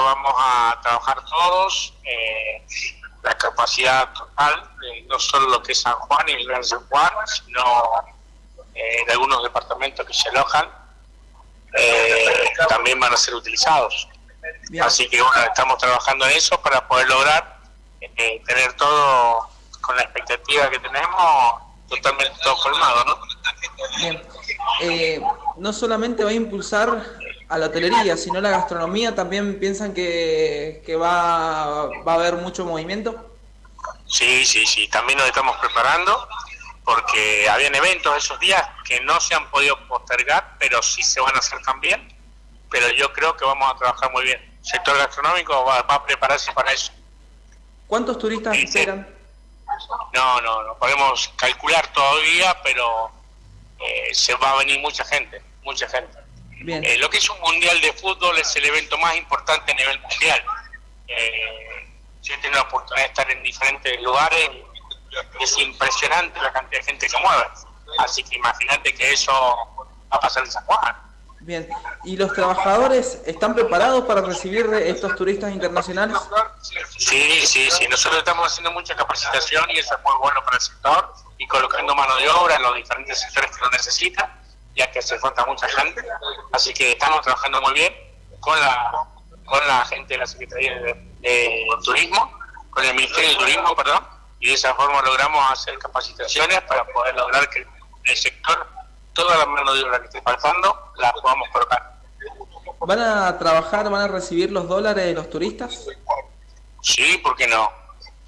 lo vamos a trabajar todos, eh, la capacidad total, no solo lo que es San Juan y el Gran San Juan, sino eh, de algunos departamentos que se alojan, eh, también van a ser utilizados. Así que bueno, estamos trabajando en eso para poder lograr tener todo con la expectativa que tenemos totalmente todo colmado, ¿no? Bien. no solamente va a impulsar a la hotelería, sino la gastronomía, ¿también piensan que, va, va a haber mucho movimiento? Sí, sí, sí, también nos estamos preparando porque habían eventos esos días que no se han podido postergar, pero sí se van a hacer también, pero yo creo que vamos a trabajar muy bien. El sector gastronómico va, a prepararse para eso. ¿Cuántos turistas esperan? No, no, no podemos calcular todavía, pero eh, se va a venir mucha gente, mucha gente. Eh, lo que es un mundial de fútbol es el evento más importante a nivel mundial. Eh, yo he tenido la oportunidad de estar en diferentes lugares, es impresionante la cantidad de gente que mueve. Así que imagínate que eso va a pasar en San Juan. Bien, ¿y los trabajadores están preparados para recibir estos turistas internacionales? Sí, sí, sí, nosotros estamos haciendo mucha capacitación y eso es muy bueno para el sector y colocando mano de obra en los diferentes sectores que lo necesitan ya que se falta mucha gente, así que estamos trabajando muy bien con la, con la gente de la Secretaría de, Turismo, con el Ministerio de Turismo, perdón, y de esa forma logramos hacer capacitaciones para poder lograr que el sector, toda la mano de obra que esté faltando, la podamos colocar. ¿Van a trabajar, van a recibir los dólares de los turistas? Sí, ¿por qué no?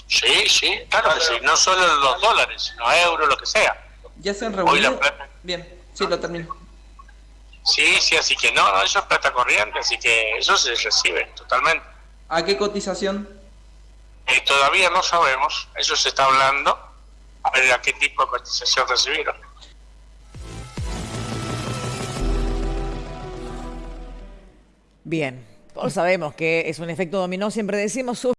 Sí, sí, claro que sí, no solo los dólares, sino euros, lo que sea. ¿Ya se han reunido? Bien. Sí, lo termino. Sí, sí, así que no, no, eso es plata corriente, así que eso se recibe totalmente. ¿A qué cotización? Eh, todavía no sabemos, eso se está hablando, a ver a qué tipo de cotización recibieron. Bien, todos sabemos que es un efecto dominó, siempre decimos...